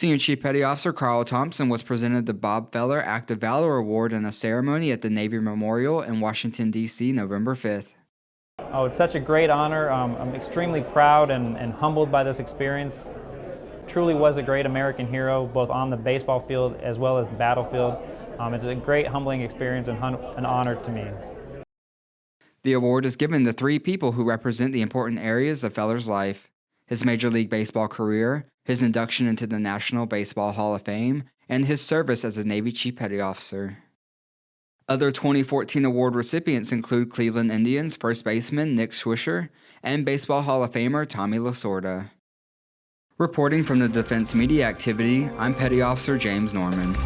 Senior Chief Petty Officer Carl Thompson was presented the Bob Feller Act of Valor Award in a ceremony at the Navy Memorial in Washington, D.C., November 5th. Oh, it's such a great honor. Um, I'm extremely proud and, and humbled by this experience. Truly was a great American hero, both on the baseball field as well as the battlefield. Um, it's a great, humbling experience and an honor to me. The award is given to three people who represent the important areas of Feller's life his Major League Baseball career, his induction into the National Baseball Hall of Fame, and his service as a Navy Chief Petty Officer. Other 2014 award recipients include Cleveland Indians first baseman Nick Swisher and Baseball Hall of Famer Tommy Lasorda. Reporting from the Defense Media Activity, I'm Petty Officer James Norman.